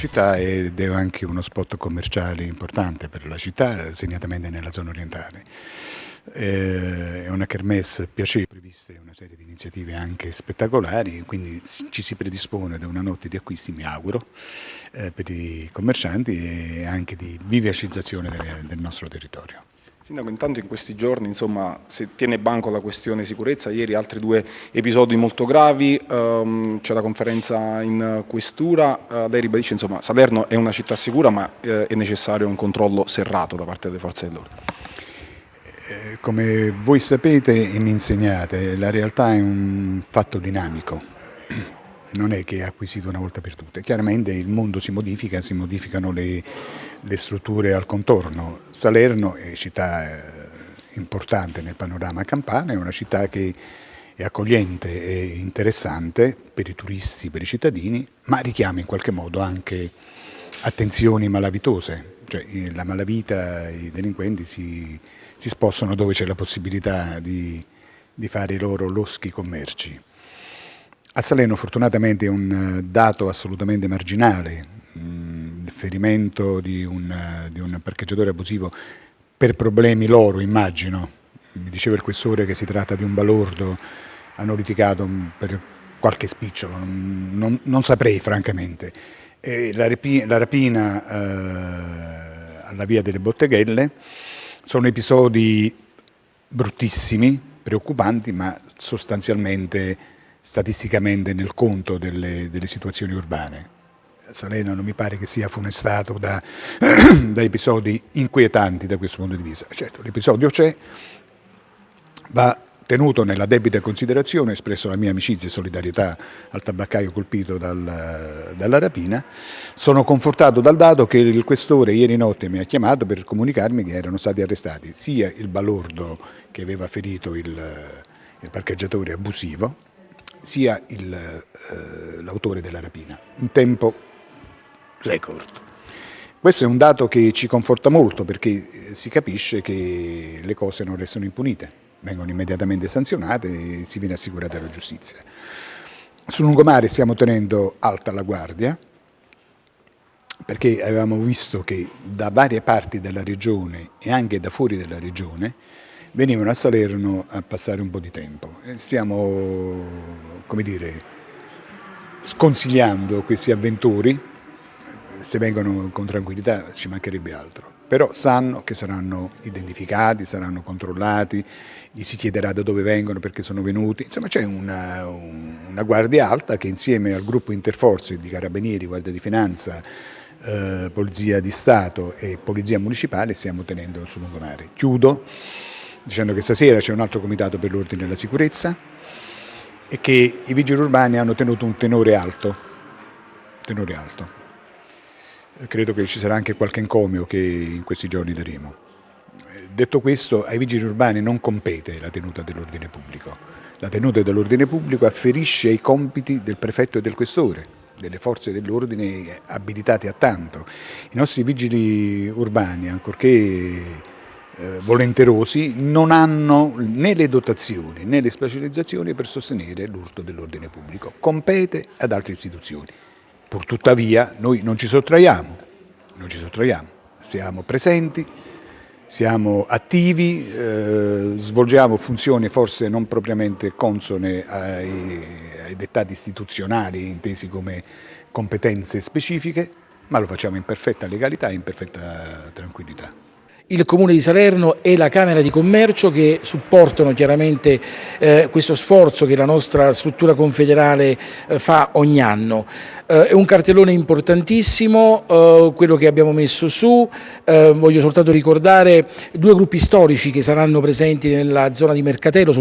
città ed è anche uno spot commerciale importante per la città, segnatamente nella zona orientale. Eh, è una kermesse piacevole, previste una serie di iniziative anche spettacolari, quindi ci si predispone da una notte di acquisti, mi auguro, eh, per i commercianti e anche di vivacizzazione del, nostro territorio. Sindaco, intanto in questi giorni insomma, si tiene banco la questione sicurezza, ieri altri due episodi molto gravi, um, c'è la conferenza in questura, uh, lei ribadisce insomma Salerno è una città sicura ma uh, è necessario un controllo serrato da parte delle forze dell'ordine. Eh, come voi sapete e mi insegnate, la realtà è un fatto dinamico, non è che è acquisito una volta per tutte, chiaramente il mondo si modifica, si modificano le le strutture al contorno. Salerno è città eh, importante nel panorama campano, è una città che è accogliente e interessante per i turisti, per i cittadini, ma richiama in qualche modo anche attenzioni malavitose, cioè la malavita, i delinquenti si, si spostano dove c'è la possibilità di, di fare i loro loschi commerci. A Salerno fortunatamente è un dato assolutamente marginale, il ferimento di un, di un parcheggiatore abusivo per problemi loro, immagino. Mi diceva il questore che si tratta di un balordo, hanno litigato per qualche spicciolo, non, non, saprei francamente. La, la rapina eh, alla via delle botteghelle sono episodi bruttissimi, preoccupanti, ma sostanzialmente statisticamente nel conto delle, delle situazioni urbane. Salerno non mi pare che sia funestato da, da episodi inquietanti da questo punto di vista. Certo, l'episodio c'è, va tenuto nella debita considerazione, espresso la mia amicizia e solidarietà al tabaccaio colpito dal, dalla rapina, sono confortato dal dato che il questore ieri notte mi ha chiamato per comunicarmi che erano stati arrestati sia il balordo che aveva ferito il, il parcheggiatore abusivo, sia eh, l'autore eh, della rapina, in tempo record. Questo è un dato che ci conforta molto perché eh, si capisce che le cose non restano impunite, vengono immediatamente sanzionate e si viene assicurata la giustizia. Sul lungomare stiamo tenendo alta la guardia perché avevamo visto che da varie parti della regione e anche da fuori della regione venivano a Salerno a passare un po' di tempo. Stiamo, come dire, sconsigliando questi avventori se vengono con tranquillità ci mancherebbe altro, però sanno che saranno identificati, saranno controllati, gli si chiederà da dove vengono, perché sono venuti, insomma c'è una, una, guardia alta che insieme al gruppo interforze di carabinieri, guardia di finanza, eh, polizia di Stato e polizia municipale stiamo tenendo sul lungomare. Chiudo dicendo che stasera c'è un altro comitato per l'ordine e la sicurezza e che i vigili urbani hanno tenuto un tenore alto, tenore alto credo che ci sarà anche qualche encomio che in questi giorni daremo. Detto questo, ai vigili urbani non compete la tenuta dell'ordine pubblico. La tenuta dell'ordine pubblico afferisce ai compiti del prefetto e del questore, delle forze dell'ordine abilitate a tanto. I nostri vigili urbani, ancorché eh, volenterosi, non hanno né le dotazioni né le specializzazioni per sostenere l'urto dell'ordine pubblico. Compete ad altre istituzioni. Purtuttavia noi non ci sottraiamo, non ci sottraiamo, siamo presenti, siamo attivi, eh, svolgiamo funzioni forse non propriamente consone ai, ai dettati istituzionali intesi come competenze specifiche, ma lo facciamo in perfetta legalità e in perfetta tranquillità il Comune di Salerno e la Camera di Commercio che supportano chiaramente eh, questo sforzo che la nostra struttura confederale eh, fa ogni anno. Eh, è un cartellone importantissimo eh, quello che abbiamo messo su, eh, voglio soltanto ricordare due gruppi storici che saranno presenti nella zona di Mercatello